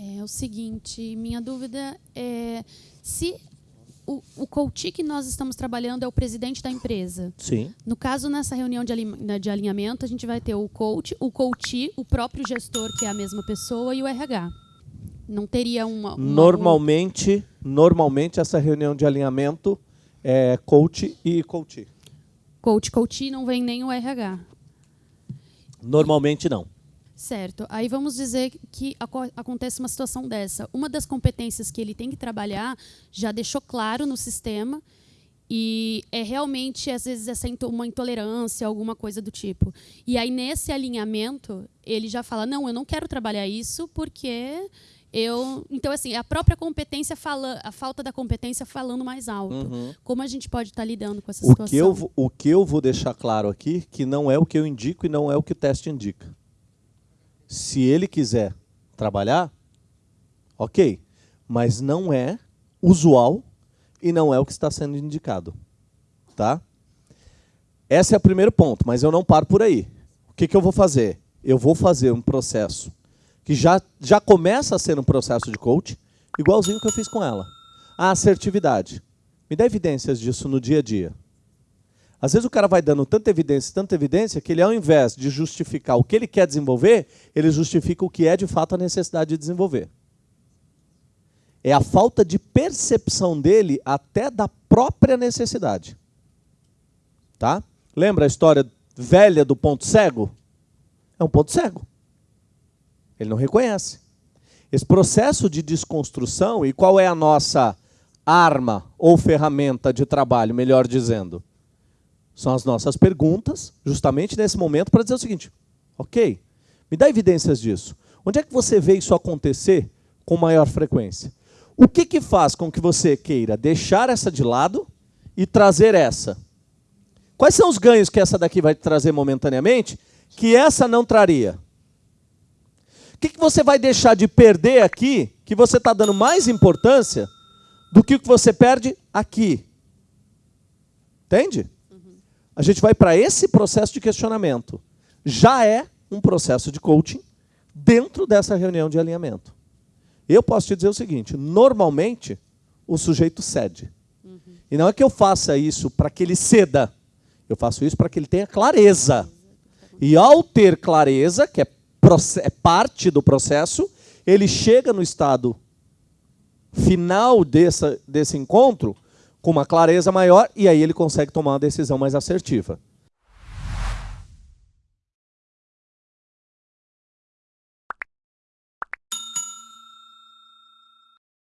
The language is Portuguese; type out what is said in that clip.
É o seguinte, minha dúvida é se o, o coach que nós estamos trabalhando é o presidente da empresa. Sim. No caso, nessa reunião de, né, de alinhamento, a gente vai ter o coach, o coach, o próprio gestor, que é a mesma pessoa, e o RH. Não teria uma. uma normalmente, normalmente essa reunião de alinhamento é coach e coach. Coach, coach não vem nem o RH. Normalmente não. Certo. Aí vamos dizer que acontece uma situação dessa. Uma das competências que ele tem que trabalhar já deixou claro no sistema e é realmente, às vezes, essa uma intolerância, alguma coisa do tipo. E aí, nesse alinhamento, ele já fala, não, eu não quero trabalhar isso porque eu... Então, assim, a própria competência, fala, a falta da competência falando mais alto. Uhum. Como a gente pode estar lidando com essa o situação? Que eu, o que eu vou deixar claro aqui, que não é o que eu indico e não é o que o teste indica se ele quiser trabalhar, ok. Mas não é usual e não é o que está sendo indicado. Tá? Esse é o primeiro ponto, mas eu não paro por aí. O que, que eu vou fazer? Eu vou fazer um processo que já, já começa a ser um processo de coach, igualzinho que eu fiz com ela. A assertividade. Me dá evidências disso no dia a dia. Às vezes o cara vai dando tanta evidência, tanta evidência, que ele ao invés de justificar o que ele quer desenvolver, ele justifica o que é de fato a necessidade de desenvolver. É a falta de percepção dele até da própria necessidade. Tá? Lembra a história velha do ponto cego? É um ponto cego. Ele não reconhece. Esse processo de desconstrução, e qual é a nossa arma ou ferramenta de trabalho, melhor dizendo? São as nossas perguntas, justamente nesse momento, para dizer o seguinte, ok, me dá evidências disso. Onde é que você vê isso acontecer com maior frequência? O que, que faz com que você queira deixar essa de lado e trazer essa? Quais são os ganhos que essa daqui vai trazer momentaneamente que essa não traria? O que, que você vai deixar de perder aqui que você está dando mais importância do que o que você perde aqui? Entende? A gente vai para esse processo de questionamento. Já é um processo de coaching dentro dessa reunião de alinhamento. Eu posso te dizer o seguinte, normalmente o sujeito cede. Uhum. E não é que eu faça isso para que ele ceda, eu faço isso para que ele tenha clareza. E ao ter clareza, que é, é parte do processo, ele chega no estado final dessa, desse encontro com uma clareza maior e aí ele consegue tomar uma decisão mais assertiva.